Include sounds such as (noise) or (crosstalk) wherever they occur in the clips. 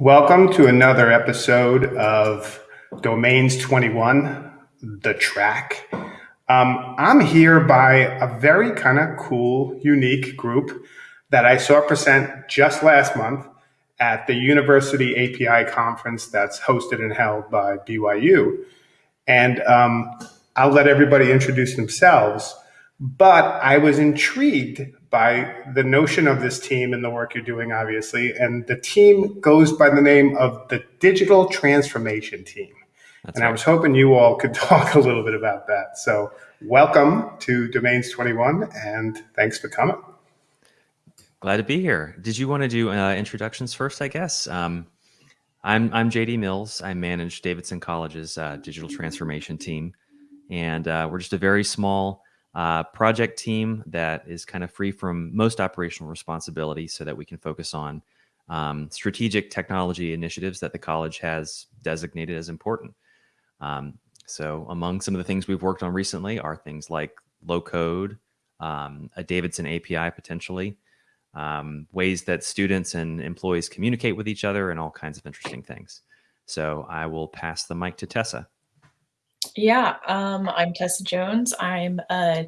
Welcome to another episode of Domains 21, The Track. Um, I'm here by a very kind of cool, unique group that I saw present just last month at the University API conference that's hosted and held by BYU. And um, I'll let everybody introduce themselves. But I was intrigued by the notion of this team and the work you're doing, obviously. And the team goes by the name of the Digital Transformation Team. That's and right. I was hoping you all could (laughs) talk a little bit about that. So, welcome to Domains 21, and thanks for coming. Glad to be here. Did you want to do uh, introductions first? I guess. Um, I'm I'm JD Mills. I manage Davidson College's uh, digital transformation team, and uh, we're just a very small uh, project team that is kind of free from most operational responsibility so that we can focus on um, strategic technology initiatives that the college has designated as important. Um, so among some of the things we've worked on recently are things like low code, um, a Davidson API potentially, um, ways that students and employees communicate with each other and all kinds of interesting things. So I will pass the mic to Tessa. Yeah, um, I'm Tessa Jones. I'm a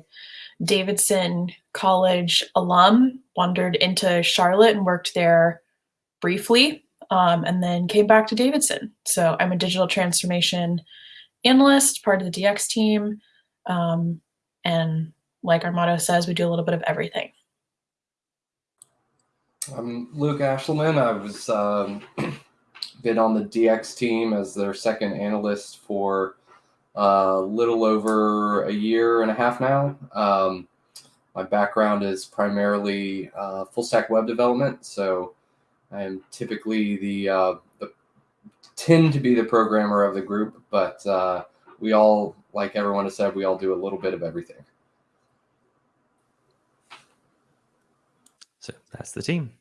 Davidson College alum, wandered into Charlotte and worked there briefly, um, and then came back to Davidson. So I'm a digital transformation analyst, part of the DX team. Um, and like our motto says, we do a little bit of everything. I'm Luke Ashelman. I was um, (clears throat) been on the DX team as their second analyst for a little over a year and a half now. Um, my background is primarily uh, full stack web development, so I am typically the, uh, the tend to be the programmer of the group, but uh, we all, like everyone has said, we all do a little bit of everything. So that's the team.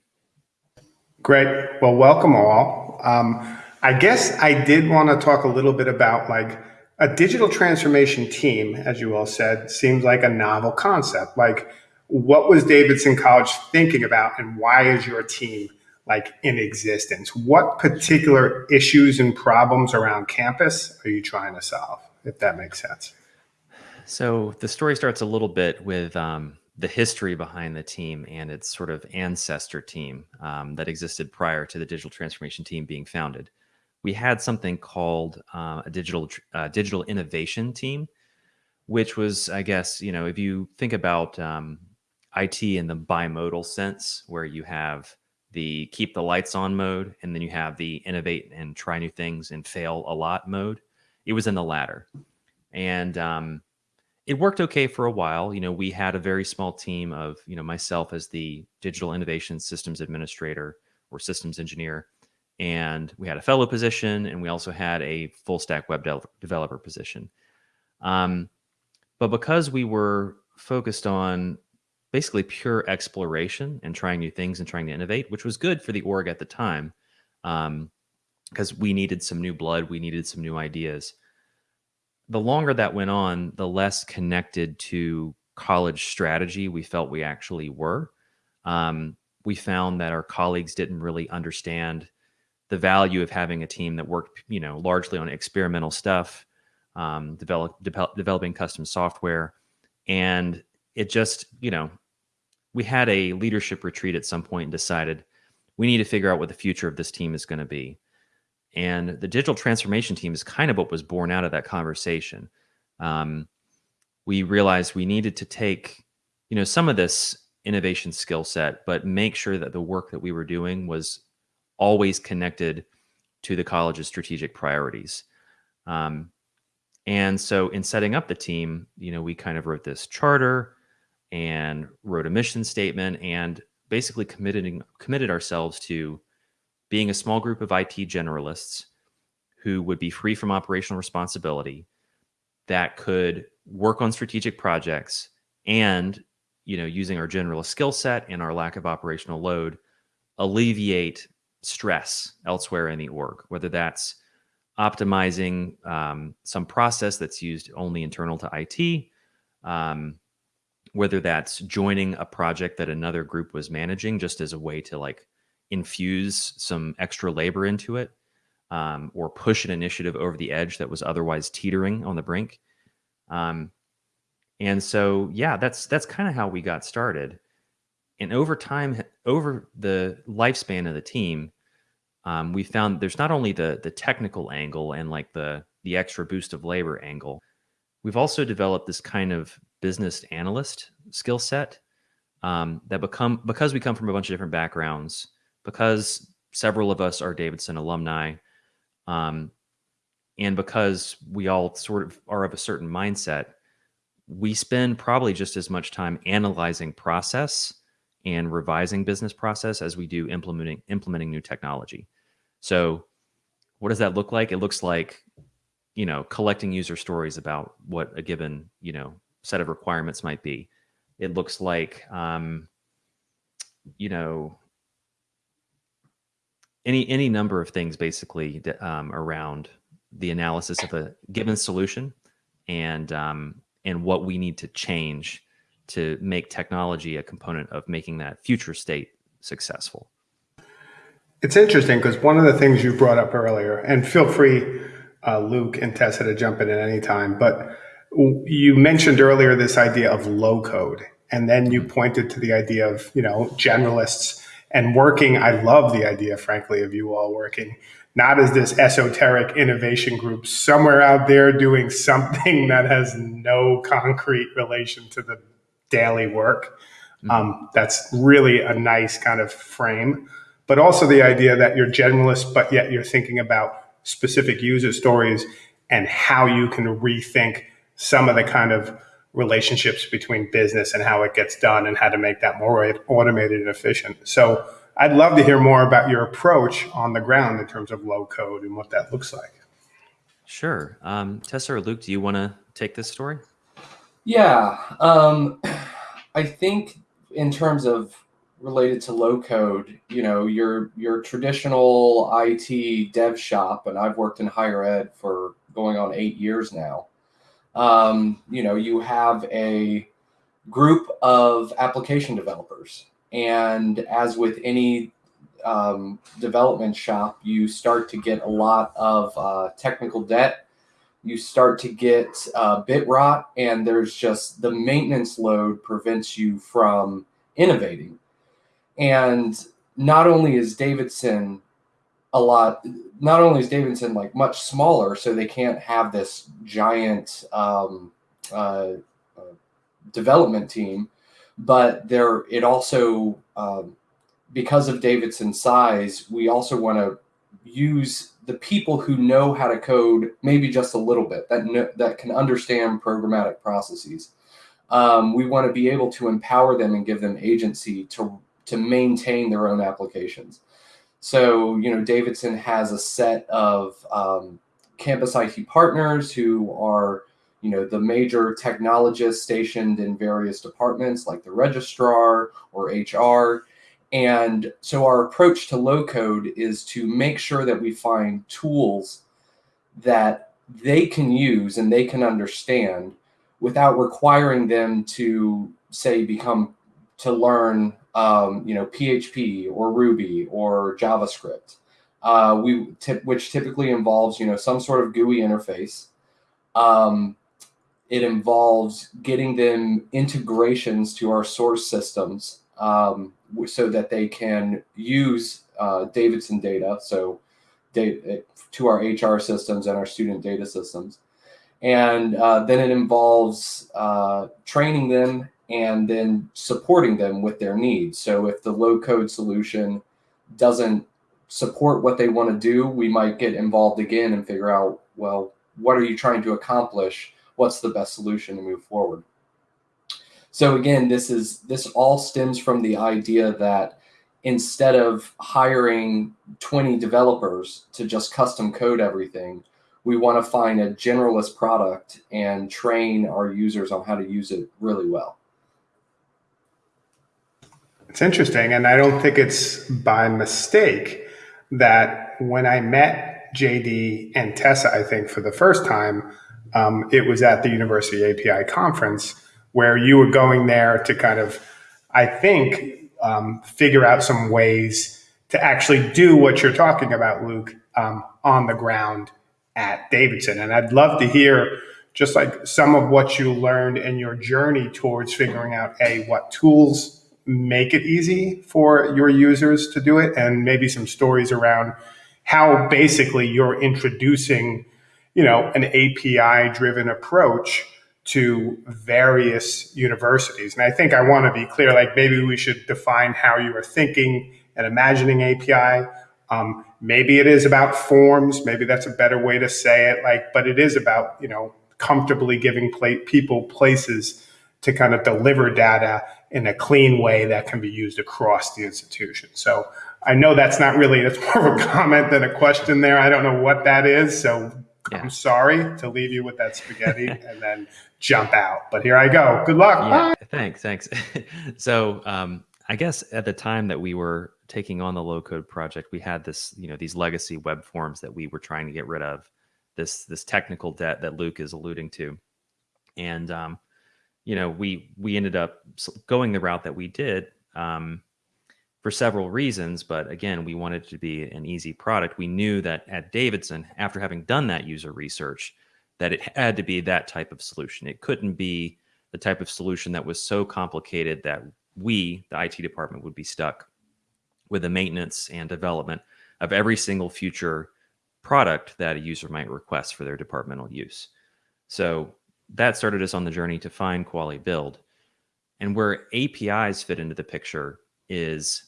Great. Well, welcome all. Um, I guess I did want to talk a little bit about like a digital transformation team, as you all said, seems like a novel concept. Like, what was Davidson College thinking about, and why is your team like in existence? What particular issues and problems around campus are you trying to solve, if that makes sense? So the story starts a little bit with um, the history behind the team and its sort of ancestor team um, that existed prior to the digital transformation team being founded we had something called uh, a digital uh, digital innovation team, which was, I guess, you know, if you think about um, IT in the bimodal sense, where you have the keep the lights on mode, and then you have the innovate and try new things and fail a lot mode. It was in the latter, and um, it worked okay for a while. You know, we had a very small team of, you know, myself as the digital innovation systems administrator or systems engineer and we had a fellow position, and we also had a full stack web de developer position. Um, but because we were focused on basically pure exploration and trying new things and trying to innovate, which was good for the org at the time, because um, we needed some new blood, we needed some new ideas. The longer that went on, the less connected to college strategy we felt we actually were. Um, we found that our colleagues didn't really understand the value of having a team that worked, you know, largely on experimental stuff, um, develop, de developing custom software, and it just, you know, we had a leadership retreat at some point and decided we need to figure out what the future of this team is going to be. And the digital transformation team is kind of what was born out of that conversation. Um, we realized we needed to take, you know, some of this innovation skill set, but make sure that the work that we were doing was always connected to the college's strategic priorities. Um, and so in setting up the team, you know, we kind of wrote this charter and wrote a mission statement and basically committed, committed ourselves to being a small group of IT generalists who would be free from operational responsibility that could work on strategic projects and, you know, using our generalist skill set and our lack of operational load, alleviate stress elsewhere in the org, whether that's optimizing um, some process that's used only internal to IT, um, whether that's joining a project that another group was managing just as a way to like infuse some extra labor into it um, or push an initiative over the edge that was otherwise teetering on the brink. Um, and so, yeah, that's that's kind of how we got started. And over time, over the lifespan of the team, um, we found there's not only the the technical angle and like the the extra boost of labor angle. We've also developed this kind of business analyst skill set um, that become because we come from a bunch of different backgrounds, because several of us are Davidson alumni, um, and because we all sort of are of a certain mindset, we spend probably just as much time analyzing process and revising business process as we do implementing implementing new technology. So, what does that look like? It looks like, you know, collecting user stories about what a given you know set of requirements might be. It looks like, um, you know, any any number of things basically um, around the analysis of a given solution and um, and what we need to change to make technology a component of making that future state successful. It's interesting because one of the things you brought up earlier, and feel free, uh, Luke and Tessa, to jump in at any time, but you mentioned earlier this idea of low code, and then you pointed to the idea of you know generalists and working. I love the idea, frankly, of you all working not as this esoteric innovation group somewhere out there doing something (laughs) that has no concrete relation to the daily work. Mm-hmm. Um, that's really a nice kind of frame. But also the idea that you're generalist, but yet you're thinking about specific user stories and how you can rethink some of the kind of relationships between business and how it gets done and how to make that more automated and efficient. So I'd love to hear more about your approach on the ground in terms of low code and what that looks like. Sure. Um, Tessa or Luke, do you want to take this story? Yeah. Um, (clears throat) I think in terms of related to low code, you know, your your traditional IT dev shop, and I've worked in higher ed for going on eight years now. Um, you know, you have a group of application developers and as with any um, development shop, you start to get a lot of uh, technical debt. You start to get uh, bit rot, and there's just the maintenance load prevents you from innovating. And not only is Davidson a lot, not only is Davidson like much smaller, so they can't have this giant um, uh, uh development team but there it also um, because of Davidson's size, we also want to use the people who know how to code maybe just a little bit that know, that can understand programmatic processes. Um, we want to be able to empower them and give them agency to to maintain their own applications. So you know, Davidson has a set of um, campus IT partners who are you know, the major technologists stationed in various departments like the registrar or HR. And so our approach to low code is to make sure that we find tools that they can use and they can understand without requiring them to say become to learn um, you know PHP or Ruby or JavaScript, uh, we which typically involves you know some sort of GUI interface. Um, it involves getting them integrations to our source systems um, so that they can use uh, Davidson data, so data, to our HR systems and our student data systems. And uh, then it involves uh, training them and then supporting them with their needs. So if the low code solution doesn't support what they want to do, we might get involved again and figure out, well, what are you trying to accomplish? what's the best solution to move forward. So again, this is this all stems from the idea that instead of hiring 20 developers to just custom code everything, we want to find a generalist product and train our users on how to use it really well. It's interesting, and I don't think it's by mistake that when I met JD and Tessa, I think for the first time, um, it was at the University API conference where you were going there to kind of, I think, um, figure out some ways to actually do what you're talking about, Luke, um, on the ground at Davidson. And I'd love to hear just like some of what you learned in your journey towards figuring out a what tools make it easy for your users to do it and maybe some stories around how basically you're introducing you know an api driven approach to various universities and i think i want to be clear like maybe we should define how you are thinking and imagining api um, maybe it is about forms maybe that's a better way to say it like but it is about you know comfortably giving people places to kind of deliver data in a clean way that can be used across the institution. So I know that's not really, that's more of a comment than a question there. I don't know what that is. So yeah. I'm sorry to leave you with that spaghetti (laughs) and then jump out. But here I go. Good luck. Yeah, thanks. Thanks. (laughs) so um, I guess at the time that we were taking on the low code project, we had this, you know, these legacy web forms that we were trying to get rid of, this this technical debt that Luke is alluding to. And um, you know, we we ended up going the route that we did um, for several reasons. But again, we wanted to be an easy product. We knew that at Davidson, after having done that user research, that it had to be that type of solution. It couldn't be the type of solution that was so complicated that we, the IT department, would be stuck with the maintenance and development of every single future product that a user might request for their departmental use. So that started us on the journey to find Kuali Build. And where APIs fit into the picture is,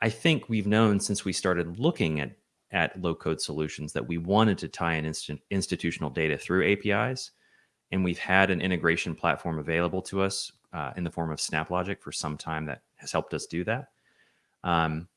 I think we've known since we started looking at, at low code solutions that we wanted to tie in instant, institutional data through APIs. And we've had an integration platform available to us uh, in the form of SnapLogic for some time that has helped us do that. Um,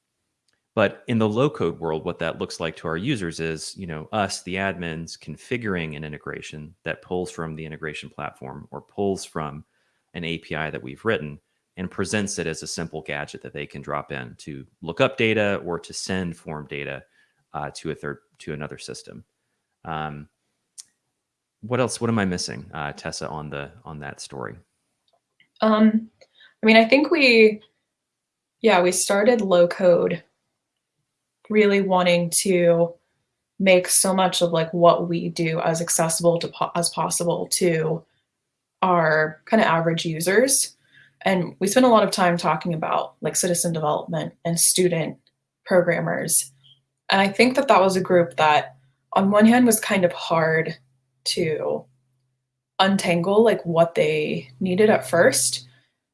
but in the low code world, what that looks like to our users is, you know, us, the admins, configuring an integration that pulls from the integration platform or pulls from an API that we've written and presents it as a simple gadget that they can drop in to look up data or to send form data uh, to a third to another system. Um, what else? What am I missing, uh, Tessa, on the on that story? Um, I mean, I think we, yeah, we started low code really wanting to make so much of like what we do as accessible to po as possible to our kind of average users. And we spend a lot of time talking about like citizen development and student programmers. And I think that that was a group that on one hand was kind of hard to untangle like what they needed at first,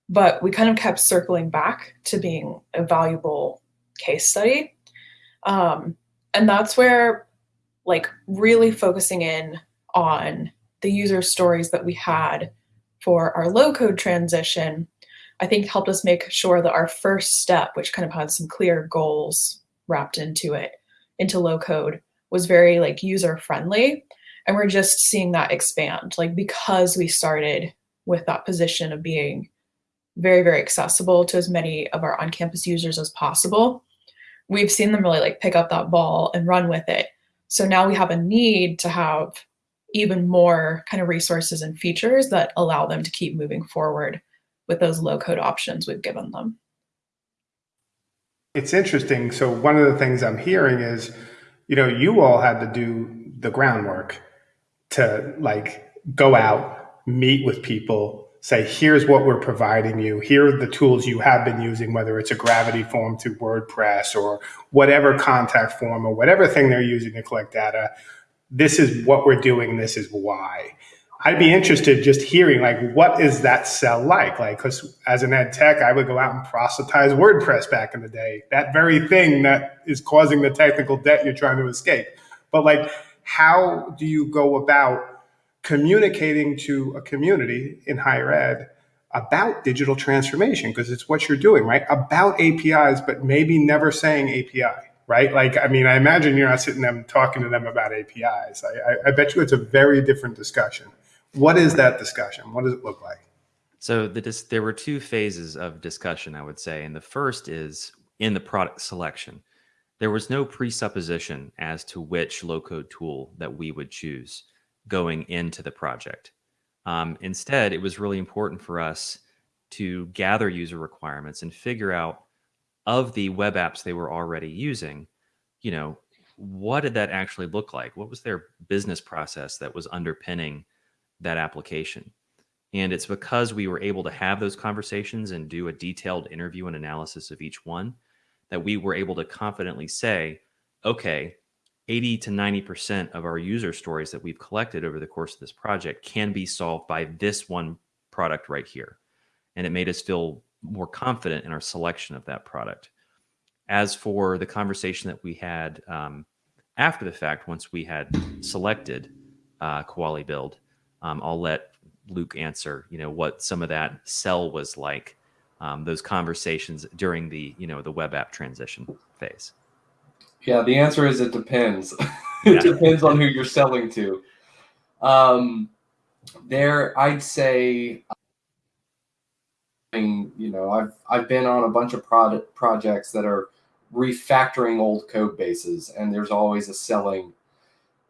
but we kind of kept circling back to being a valuable case study. Um, and that's where like really focusing in on the user stories that we had for our low code transition, I think helped us make sure that our first step, which kind of had some clear goals wrapped into it, into low code, was very like user friendly. And we're just seeing that expand, like because we started with that position of being very, very accessible to as many of our on-campus users as possible we've seen them really like pick up that ball and run with it. So now we have a need to have even more kind of resources and features that allow them to keep moving forward with those low code options we've given them. It's interesting. So one of the things I'm hearing is, you know, you all had to do the groundwork to like go out, meet with people, say, here's what we're providing you. Here are the tools you have been using, whether it's a gravity form through WordPress or whatever contact form or whatever thing they're using to collect data. This is what we're doing. This is why. I'd be interested just hearing like what is that sell like? Like, because as an ed tech, I would go out and proselytize WordPress back in the day. That very thing that is causing the technical debt you're trying to escape. But like, how do you go about communicating to a community in higher ed about digital transformation because it's what you're doing, right? About APIs, but maybe never saying API, right? Like, I mean, I imagine you're not sitting them talking to them about APIs. I, I, I bet you it's a very different discussion. What is that discussion? What does it look like? So the there were two phases of discussion, I would say, and the first is in the product selection. There was no presupposition as to which low-code tool that we would choose going into the project. Um, instead, it was really important for us to gather user requirements and figure out of the web apps they were already using, you know, what did that actually look like? What was their business process that was underpinning that application? And it's because we were able to have those conversations and do a detailed interview and analysis of each one that we were able to confidently say, okay, 80 to 90% of our user stories that we've collected over the course of this project can be solved by this one product right here. And it made us feel more confident in our selection of that product. As for the conversation that we had um, after the fact, once we had selected uh, Kuali Build, um, I'll let Luke answer, you know, what some of that sell was like, um, those conversations during the, you know, the web app transition phase. Yeah, the answer is it depends. (laughs) it Yeah. depends on who (laughs) you're selling to. Um, there, I'd say, I mean, you know, I've I've been on a bunch of product projects that are refactoring old code bases, and there's always a selling.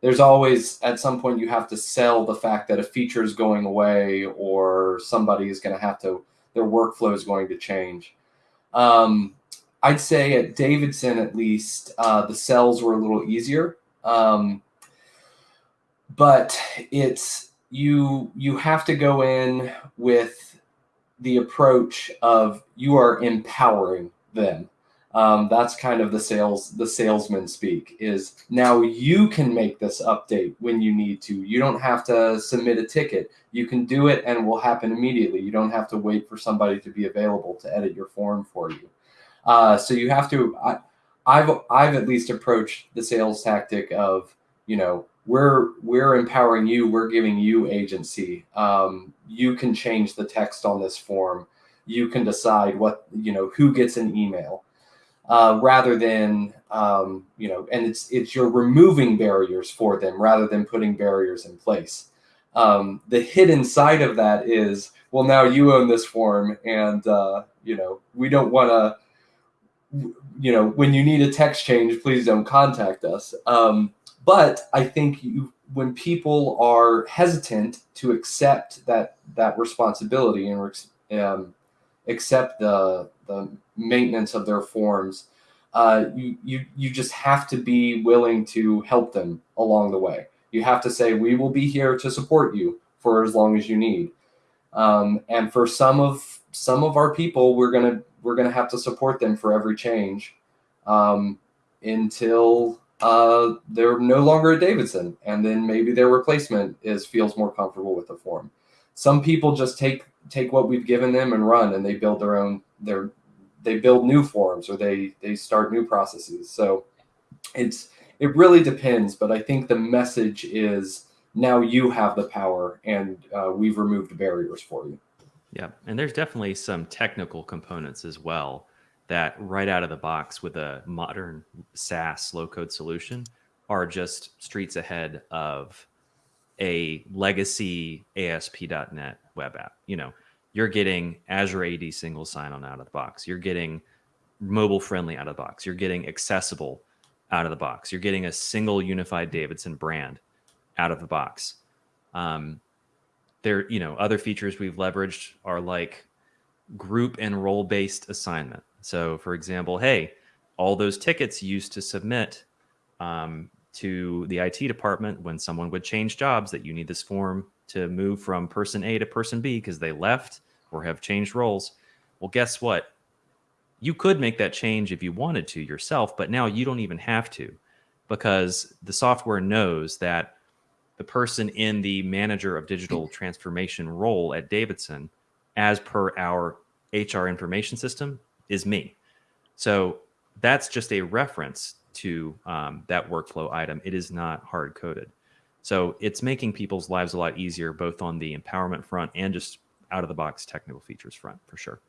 There's always at some point you have to sell the fact that a feature is going away, or somebody is going to have to their workflow is going to change. Um, I'd say at Davidson, at least, uh, the cells were a little easier. Um, but it's you you have to go in with the approach of you are empowering them. Um, that's kind of the sales the salesman speak is now you can make this update when you need to. You don't have to submit a ticket. You can do it and it will happen immediately. You don't have to wait for somebody to be available to edit your form for you. Uh, so you have to. I, I've I've at least approached the sales tactic of you know we're we're empowering you. We're giving you agency. Um, you can change the text on this form. You can decide what you know who gets an email. Uh, rather than um, you know, and it's it's you're removing barriers for them rather than putting barriers in place. Um, the hidden side of that is, well, now you own this form, and uh, you know we don't want to you know, when you need a text change, please don't contact us. Um, but I think you, when people are hesitant to accept that that responsibility and um, accept the the maintenance of their forms, uh, you you you just have to be willing to help them along the way. You have to say, we will be here to support you for as long as you need. Um, and for some of some of our people, we're gonna we're gonna have to support them for every change um, until uh, they're no longer a Davidson, and then maybe their replacement is feels more comfortable with the form. Some people just take take what we've given them and run, and they build their own their they build new forms or they they start new processes. So it's it really depends, but I think the message is now you have the power, and uh, we've removed barriers for you. Yeah, and there's definitely some technical components as well that right out of the box with a modern SaaS low code solution are just streets ahead of a legacy ASP.NET web app. You know, you're getting Azure AD single sign on out of the box. You're getting mobile friendly out of the box. You're getting accessible out of the box. You're getting a single unified Davidson brand out of the box. Um, there, you know, other features we've leveraged are like group and role based assignment. So, for example, hey, all those tickets used to submit um, to the IT department when someone would change jobs that you need this form to move from person A to person B because they left or have changed roles. Well, guess what? You could make that change if you wanted to yourself, but now you don't even have to because the software knows that the person in the manager of digital mm. transformation role at Davidson, as per our HR information system, is me. So that's just a reference to um, that workflow item. It is not hard coded. So it's making people's lives a lot easier, both on the empowerment front and just out of the box technical features front, for sure.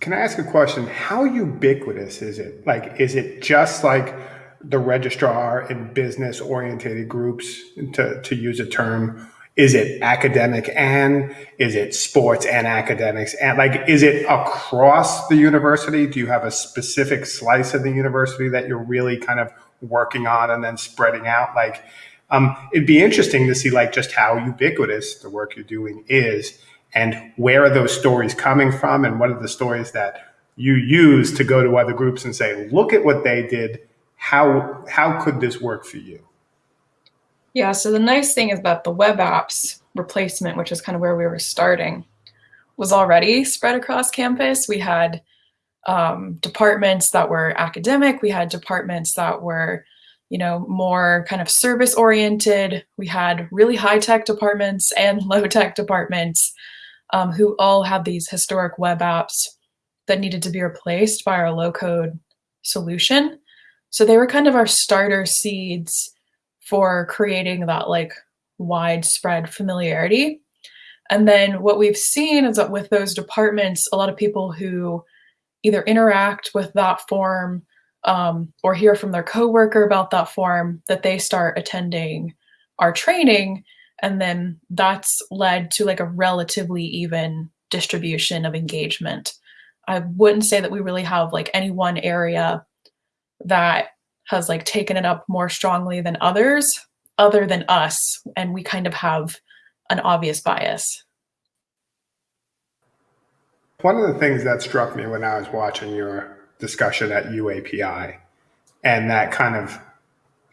Can I ask a question? How ubiquitous is it? Like, is it just like the registrar in business orientated groups, to, to use a term? Is it academic and is it sports and academics? And like, is it across the university? Do you have a specific slice of the university that you're really kind of working on and then spreading out? Like, um, it'd be interesting to see like just how ubiquitous the work you're doing is and where are those stories coming from and what are the stories that you use to go to other groups and say, look at what they did. How, how could this work for you? Yeah, so the nice thing is that the web apps replacement, which is kind of where we were starting, was already spread across campus. We had um, departments that were academic, we had departments that were you know, more kind of service oriented. We had really high tech departments and (laughs) low tech departments um, who all had these historic web apps that needed to be replaced by our low code solution. So they were kind of our starter seeds for creating that like widespread familiarity. And then what we've seen is that with those departments, a lot of people who either interact with that form um, or hear from their coworker about that form that they start attending our training and then that's led to like a relatively even distribution of engagement i wouldn't say that we really have like any one area that has like taken it up more strongly than others other than us and we kind of have an obvious bias one of the things that struck me when i was watching your discussion at UAPI. And that kind of,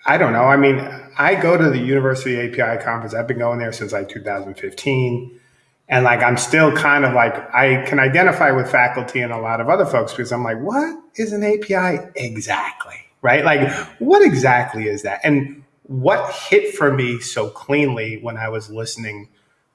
I don't know. I mean, I go to the University API conference. I've been going there since like 2015. And like, I'm still kind of like, I can identify with faculty and a lot of other folks because I'm like, what is an API exactly? Right? Like, what exactly is that? And what hit for me so cleanly when I was listening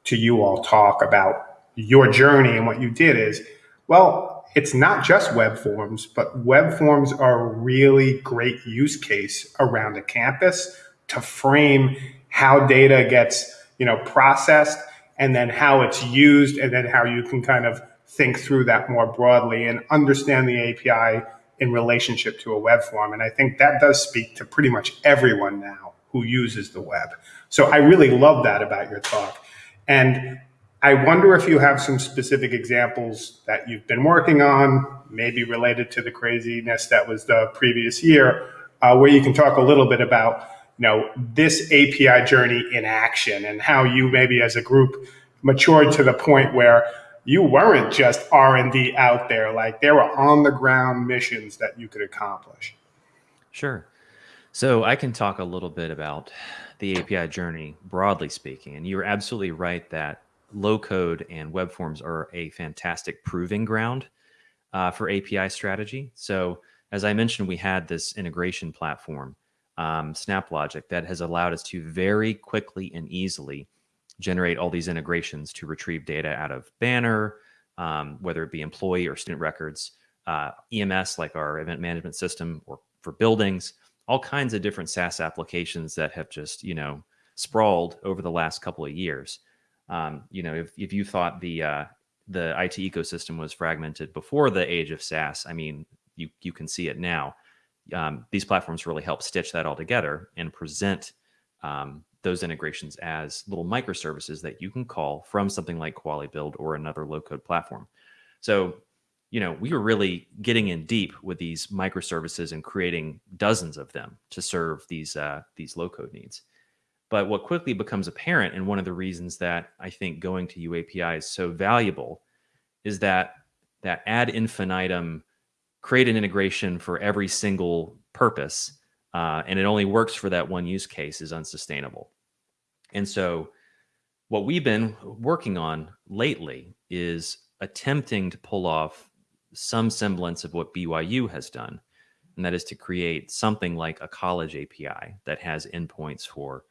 to you all talk about your journey and what you did is, well, it's not just web forms, but web forms are a really great use case around a campus to frame how data gets, you know, processed and then how it's used and then how you can kind of think through that more broadly and understand the API in relationship to a web form. And I think that does speak to pretty much everyone now who uses the web. So I really love that about your talk. And I wonder if you have some specific examples that you've been working on, maybe related to the craziness that was the previous year, uh, where you can talk a little bit about you know this API journey in action and how you maybe as a group matured to the point where you weren't just R&D out there like there were on the ground missions that you could accomplish. Sure. So I can talk a little bit about the API journey broadly speaking and you're absolutely right that low code and web forms are a fantastic proving ground uh, for API strategy. So as I mentioned, we had this integration platform, um, SnapLogic, that has allowed us to very quickly and easily generate all these integrations to retrieve data out of Banner, um, whether it be employee or student records, uh, EMS like our event management system, or for buildings, all kinds of different SaaS applications that have just you know sprawled over the last couple of years. Um, you know, if, if you thought the uh, the IT ecosystem was fragmented before the age of SaaS, I mean, you you can see it now. Um, these platforms really help stitch that all together and present um, those integrations as little microservices that you can call from something like Kuali Build or another low code platform. So, you know, we were really getting in deep with these microservices and creating dozens of them to serve these uh, these low code needs. But what quickly becomes apparent, and one of the reasons that I think going to UAPI is so valuable, is that that ad infinitum create an integration for every single purpose, uh, and it only works for that one use case is unsustainable. And so, what we've been working on lately is attempting to pull off some semblance of what BYU has done, and that is to create something like a college API that has endpoints for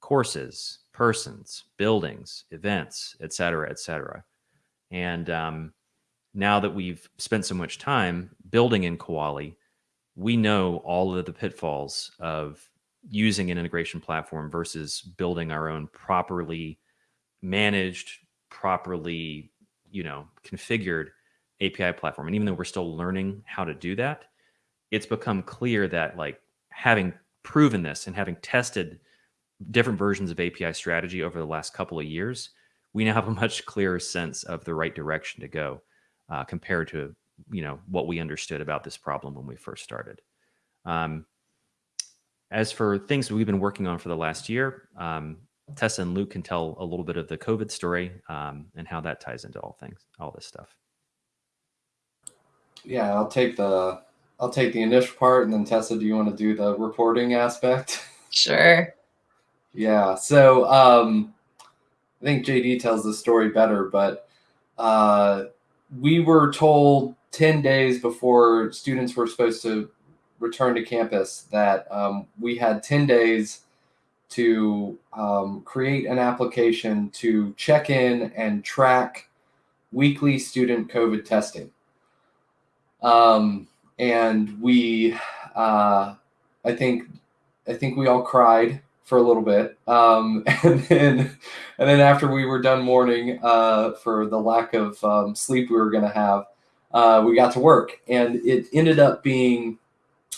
courses, persons, buildings, events, et cetera, et cetera. And um, now that we've spent so much time building in Kuali, we know all of the pitfalls of using an integration platform versus building our own properly managed, properly, you know, configured API platform. And even though we're still learning how to do that, it's become clear that like having proven this and having tested different versions of API strategy over the last couple of years, we now have a much clearer sense of the right direction to go uh, compared to you know what we understood about this problem when we first started. Um, as for things we've been working on for the last year, um, Tessa and Luke can tell a little bit of the COVID story um, and how that ties into all things, all this stuff. yeah, I'll take the I'll take the initial part, and then Tessa, do you want to do the reporting aspect? (laughs) Sure. yeah. So um, I think JD tells the story better, but uh, we were told ten days before students were supposed to return to campus that um, we had ten days to um, create an application to check in and track weekly student COVID testing. Um, and we, uh, I think, I think we all cried for a little bit, um, (laughs) and then, and then after we were done mourning uh, for the lack of um, sleep we were going to have, uh, we got to work, and it ended up being,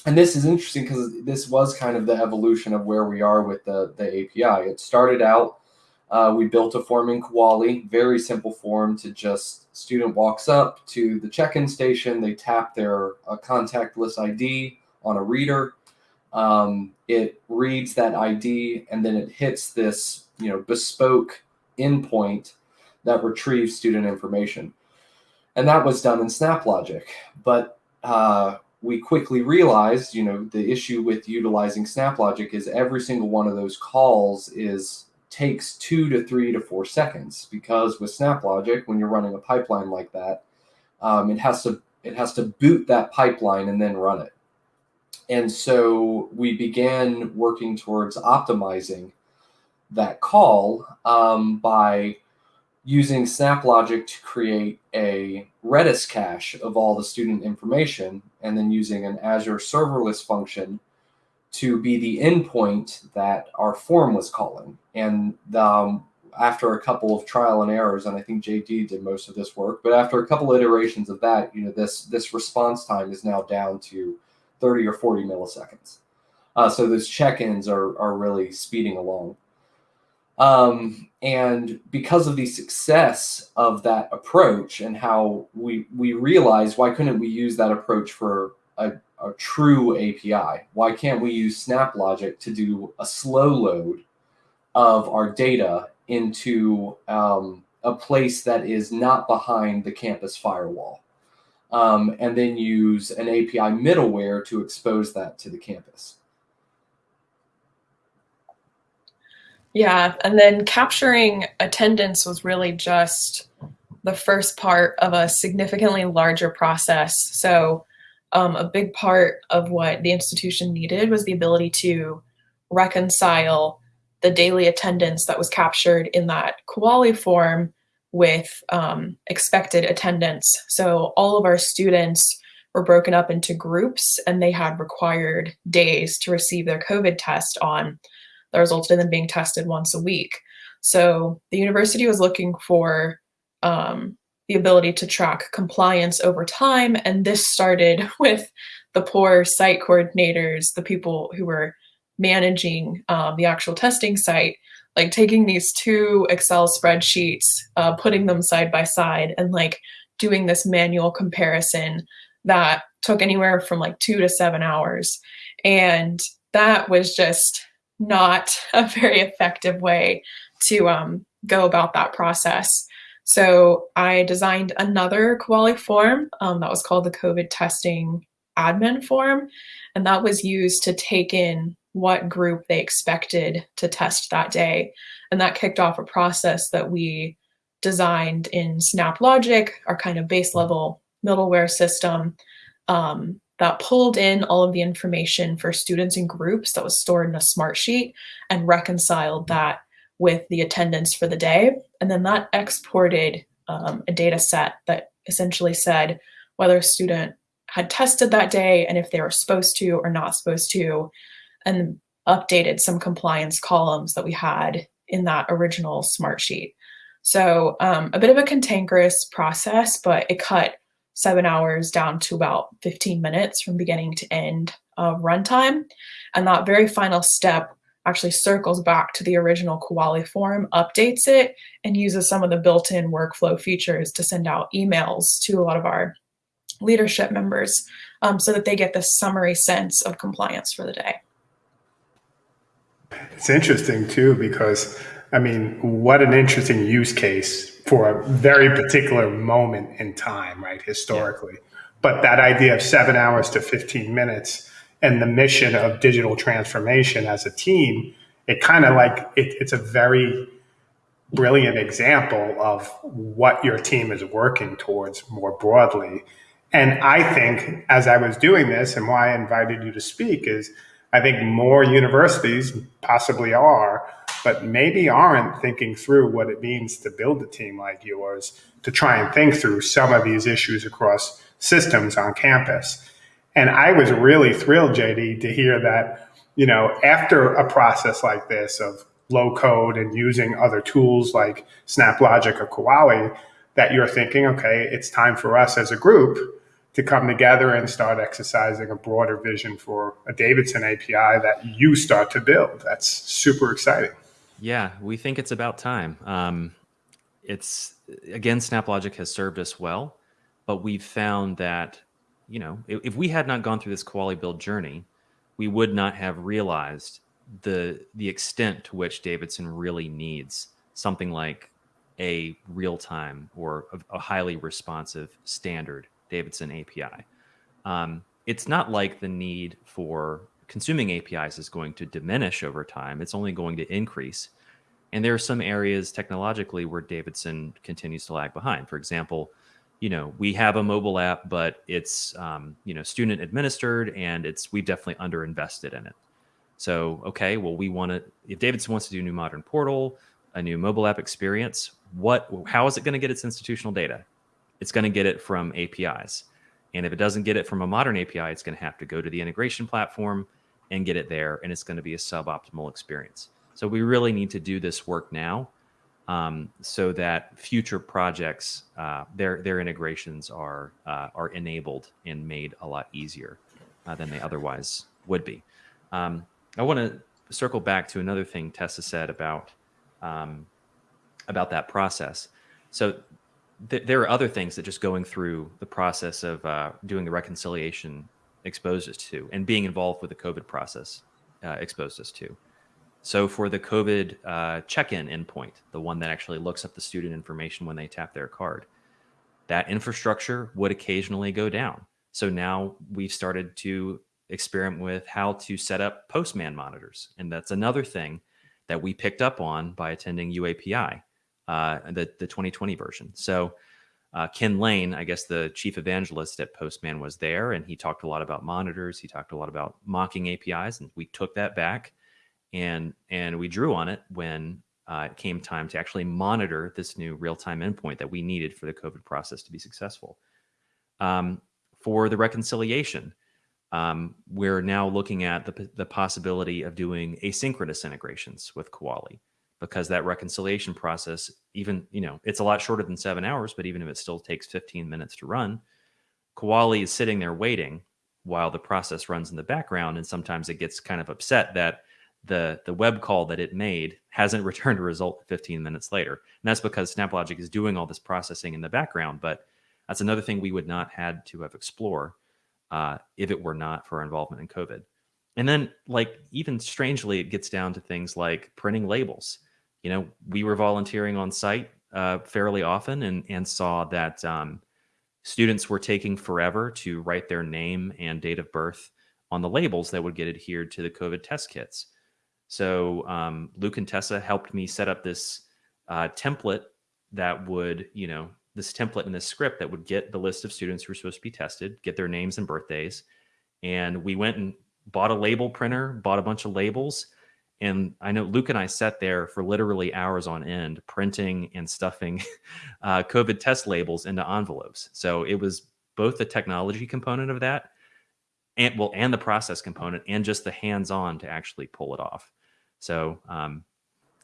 and this is interesting because this was kind of the evolution of where we are with the the API. It started out uh, we built a form in Kuali, very simple form to just student walks up to the check-in station, they tap their uh, contactless ID on a reader. Um, it reads that ID and then it hits this, you know, bespoke endpoint that retrieves student information. And that was done in SnapLogic. But uh, we quickly realized, you know, the issue with utilizing SnapLogic is every single one of those calls is takes two to three to four seconds because with SnapLogic, when you're running a pipeline like that, um, it has to it has to boot that pipeline and then run it. And so we began working towards optimizing that call um, by using SnapLogic to create a Redis cache of all the student information, and then using an Azure serverless function to be the endpoint that our form was calling. And um, after a couple of trial and errors, and I think JD did most of this work, but after a couple iterations of that, you know, this this response time is now down to 30 or 40 milliseconds. Uh, so those check-ins are are really speeding along. Um, and because of the success of that approach and how we we realized why couldn't we use that approach for a a true API? Why can't we use SnapLogic to do a slow load of our data into um, a place that is not behind the campus firewall? Um, and then use an API middleware to expose that to the campus. Yeah, and then capturing attendance was really just the first part of a significantly larger process. So um, a big part of what the institution needed was the ability to reconcile the daily attendance that was captured in that Kuali form with um, expected attendance. So all of our students were broken up into groups and they had required days to receive their COVID test on that resulted in them being tested once a week. So the university was looking for um, the ability to track compliance over time. And this started (laughs) with the poor site coordinators, the people who were managing um, the actual testing site, like taking these two Excel spreadsheets, uh, putting them side by side, and like doing this manual comparison that took anywhere from like two to seven hours. And that was just not (laughs) a very effective way to um, go about that process. So I designed another Kuali form um, that was called the COVID testing admin form. And that was used to take in what group they expected to test that day. And that kicked off a process that we designed in SnapLogic, our kind of base level middleware system um, that pulled in all of the information for students and groups that was stored in a smart sheet and reconciled that with the attendance for the day. And then that exported um, a data set that essentially said whether a student had tested that day and if they were supposed to or not supposed to, and updated some compliance columns that we had in that original smart sheet. So um, a bit of a cantankerous process, but it cut seven hours down to about 15 minutes from beginning to end of runtime. And that very final step actually circles back to the original Kuali form, updates it, and uses some of the built-in workflow features to send out emails to a lot of our leadership members um, so that they get the summary sense of compliance for the day. It's interesting too, because I mean, what an interesting use case for a very particular moment in time, right? Historically, yeah. But that idea of seven hours to 15 minutes and the mission of digital transformation as a team, it kind of like it, it's a very brilliant example of what your team is working towards more broadly. And I think as I was doing this and why I invited you to speak is I think more universities possibly are, but maybe aren't thinking through what it means to build a team like yours to try and think through some of these issues across systems on campus. And I was really thrilled, JD, to hear that, you know, after a process like this of low code and using other tools like SnapLogic or Kuali, that you're thinking, okay, it's time for us as a group to come together and start exercising a broader vision for a Davidson API that you start to build. That's super exciting. Yeah, we think it's about time. Um, it's again, SnapLogic has served us well, but we've found that you know if, if we had not gone through this Kuali build journey, we would not have realized the the extent to which Davidson really needs something like a real time or a, a, highly responsive standard Davidson API. Um, it's not like the need for consuming APIs is going to diminish over time. It's only going to increase. And there are some areas technologically where Davidson continues to lag behind. For example, you know, we have a mobile app, but it's um, you know student administered, and it's we've definitely underinvested in it. So, okay, well, we want to, if Davidson wants to do a new modern portal, a new mobile app experience, what, how is it going to get its institutional data? It's going to get it from APIs. And if it doesn't get it from a modern API, it's going to have to go to the integration platform and get it there. And it's going to be a suboptimal experience. So we really need to do this work now um, so that future projects, uh, their, their integrations are, uh, are enabled and made a lot easier uh, than they otherwise would be. Um, I want to circle back to another thing Tessa said about um, about that process. So th there are other things that just going through the process of uh, doing the reconciliation exposed us to, and being involved with the COVID process uh, exposed us to. So for the COVID uh, check-in endpoint, the one that actually looks up the student information when they tap their card, that infrastructure would occasionally go down. So now we've started to experiment with how to set up postman monitors. And that's another thing that we picked up on by attending UAPI, uh, the, the 2020 version. So uh, Kin Lane, I guess the chief evangelist at Postman was there and he talked a lot about monitors. He talked a lot about mocking APIs and we took that back and, and we drew on it when uh, it came time to actually monitor this new real-time endpoint that we needed for the COVID process to be successful. Um, for the reconciliation, um, we're now looking at the, the possibility of doing asynchronous integrations with Kuali because that reconciliation process, even, you know, it's a lot shorter than seven hours, but even if it still takes 15 minutes to run, Kuali is sitting there waiting while the process runs in the background. And sometimes it gets kind of upset that the, the web call that it made hasn't (laughs) returned a result 15 minutes later. And that's because SnapLogic is doing all this processing in the background, but that's another thing we would not had to have explored uh, if it were not for our involvement in COVID. And then, like, even strangely, it gets down to things like printing labels. You know, we were volunteering on site uh, fairly often and, and saw that um, students were taking forever to write their name and date of birth on the labels that would get adhered to the COVID test kits. So um, Luke and Tessa helped me set up this uh, template that would, you know, this template and this script that would get the list of students who were supposed to be tested, get their names and birthdays. And we went and bought a label printer, bought a bunch of labels. And I know Luke and I sat there for literally hours on end, printing and stuffing (laughs) uh, COVID test labels into envelopes. So it was both the technology component of that, and well, and the process component, and just the hands-on to actually pull it off. So um,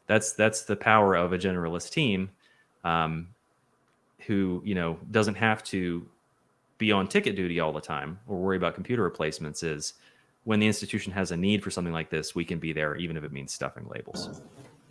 that's that's the power of a generalist team. Um, who you know doesn't have to be on ticket duty all the time or worry about computer replacements is when the institution has a need for something like this, we can be there even if it means stuffing labels.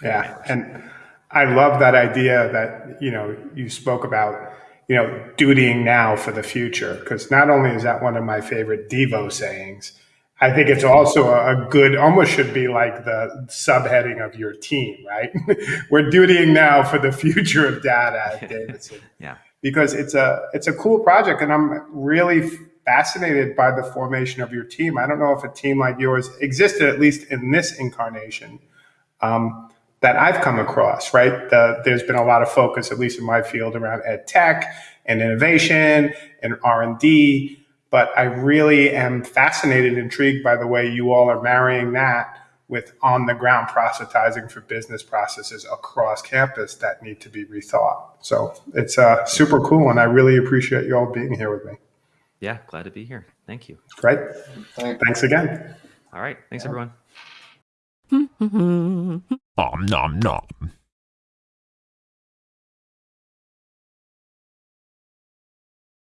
Yeah, and I love that idea that you know you spoke about you know dutying now for the future because not only is that one of my favorite Devo sayings, I think it's also a good, almost should be like the subheading of your team, right? (laughs) We're dutying now for the future of data at (laughs) Davidson. yeah. because it's a it's a cool project, and I'm really fascinated by the formation of your team. I don't know if a team like yours existed at least in this incarnation. Um, that I've come across, right? The, there's been a lot of focus, at least in my field, around ed tech and innovation and R and D. But I really am fascinated, intrigued by the way you all are marrying that with on the ground proselytizing for business processes across campus that need to be rethought. So it's uh, super cool, and I really appreciate you all being here with me. Yeah, glad to be here. Thank you. Great. Thanks again. All right. Thanks, everyone. (laughs) Nom nom nom.